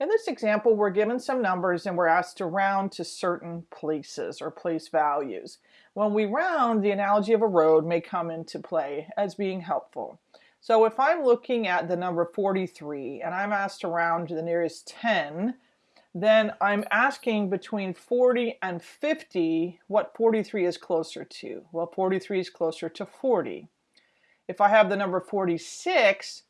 In this example, we're given some numbers and we're asked to round to certain places or place values. When we round, the analogy of a road may come into play as being helpful. So if I'm looking at the number 43 and I'm asked to round to the nearest 10, then I'm asking between 40 and 50 what 43 is closer to. Well, 43 is closer to 40. If I have the number 46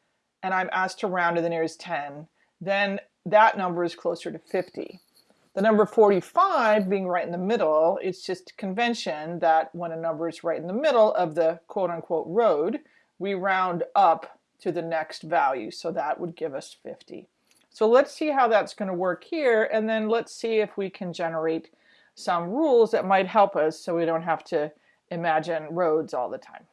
and I'm asked to round to the nearest 10, then that number is closer to 50. The number 45 being right in the middle, it's just convention that when a number is right in the middle of the quote unquote road, we round up to the next value. So that would give us 50. So let's see how that's going to work here and then let's see if we can generate some rules that might help us so we don't have to imagine roads all the time.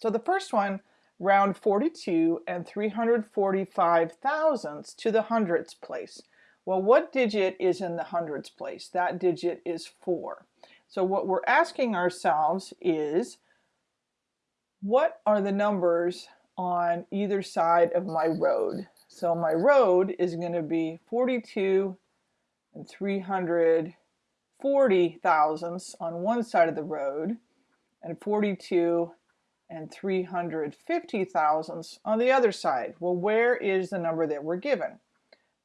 So the first one round 42 and 345 thousandths to the hundredths place. Well, what digit is in the hundredths place? That digit is 4. So what we're asking ourselves is, what are the numbers on either side of my road? So my road is going to be 42 and 340 thousandths on one side of the road and 42 and 350 thousandths on the other side. Well, where is the number that we're given?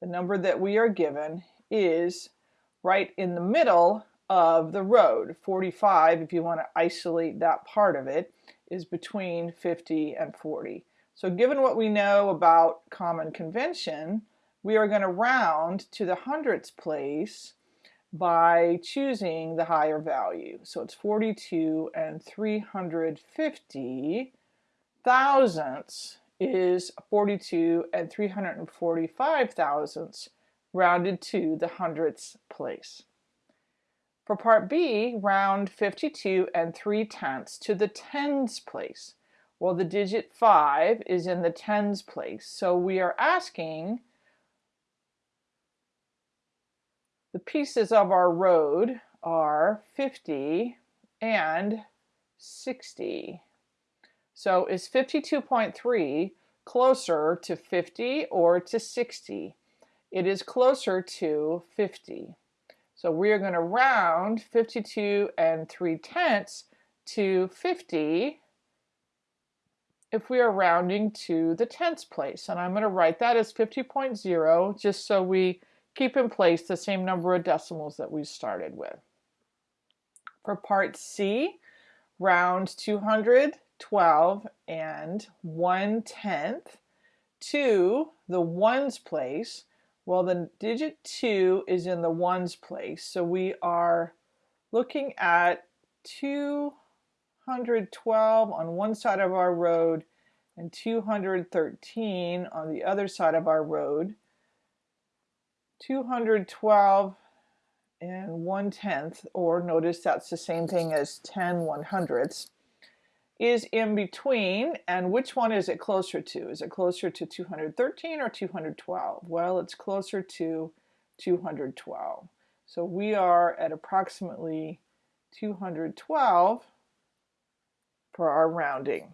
The number that we are given is right in the middle of the road. 45, if you want to isolate that part of it, is between 50 and 40. So given what we know about common convention, we are going to round to the hundredths place by choosing the higher value. So it's 42 and 350 thousandths is 42 and 345 thousandths rounded to the hundredths place. For part B, round 52 and 3 tenths to the tens place. Well, the digit 5 is in the tens place, so we are asking The pieces of our road are 50 and 60. So is 52.3 closer to 50 or to 60? It is closer to 50. So we are going to round 52 and 3 tenths to 50 if we are rounding to the tenths place. And I'm going to write that as 50.0 just so we keep in place the same number of decimals that we started with. For part C, round 212 and 1 tenth to the ones place. Well, the digit 2 is in the ones place, so we are looking at 212 on one side of our road and 213 on the other side of our road. 212 and 1 tenth, or notice that's the same thing as 10 one hundredths, is in between, and which one is it closer to? Is it closer to 213 or 212? Well, it's closer to 212. So we are at approximately 212 for our rounding.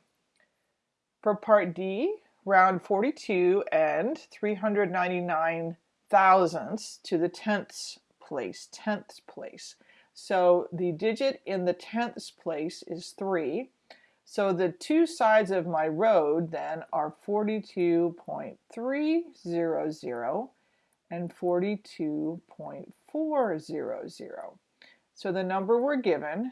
For part D, round 42 and 399 thousandths to the tenths place, tenths place. So the digit in the tenths place is 3. So the two sides of my road then are 42.300 and 42.400. So the number we're given,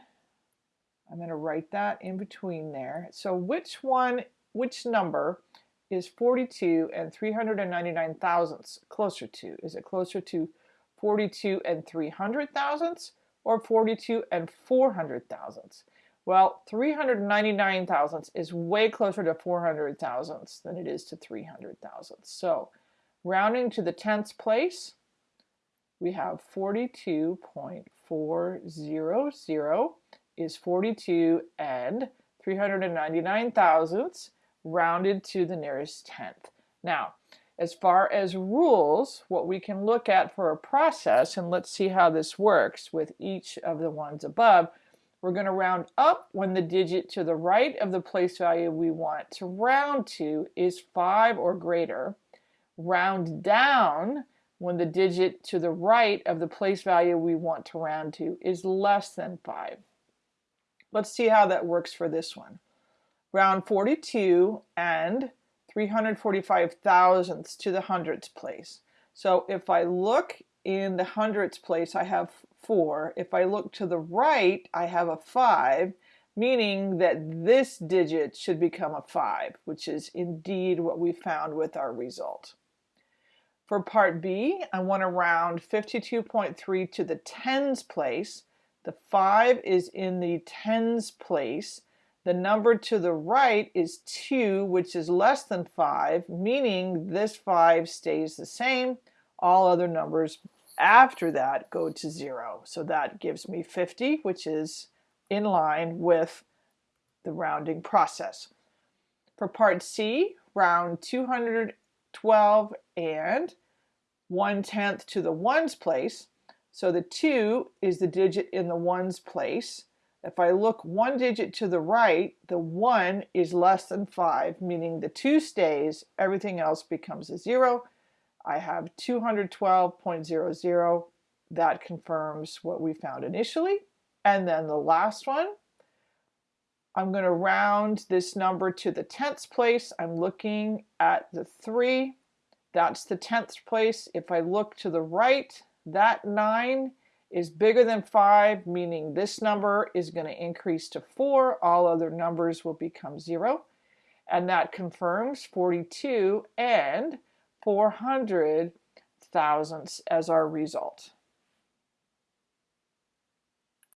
I'm going to write that in between there. So which one, which number is 42 and 399 thousandths closer to? Is it closer to 42 and 300 thousandths or 42 and 400 thousandths? Well, 399 thousandths is way closer to 400 thousandths than it is to 300 thousandths. So rounding to the tenths place, we have 42.400 is 42 and 399 thousandths rounded to the nearest tenth. Now, as far as rules, what we can look at for a process, and let's see how this works with each of the ones above, we're going to round up when the digit to the right of the place value we want to round to is 5 or greater. round down when the digit to the right of the place value we want to round to is less than 5. Let's see how that works for this one. Round 42 and 345 thousandths to the hundredths place. So if I look in the hundredths place, I have 4. If I look to the right, I have a 5, meaning that this digit should become a 5, which is indeed what we found with our result. For part B, I want to round 52.3 to the tens place. The 5 is in the tens place. The number to the right is 2, which is less than 5, meaning this 5 stays the same. All other numbers after that go to 0. So that gives me 50, which is in line with the rounding process. For part C, round 212 and 1 tenth to the ones place. So the 2 is the digit in the ones place. If I look one digit to the right, the 1 is less than 5, meaning the 2 stays, everything else becomes a 0. I have 212.00. That confirms what we found initially. And then the last one, I'm going to round this number to the tenths place. I'm looking at the 3. That's the tenths place. If I look to the right, that 9 is bigger than 5, meaning this number is going to increase to 4. All other numbers will become 0. And that confirms 42 and 400 thousandths as our result.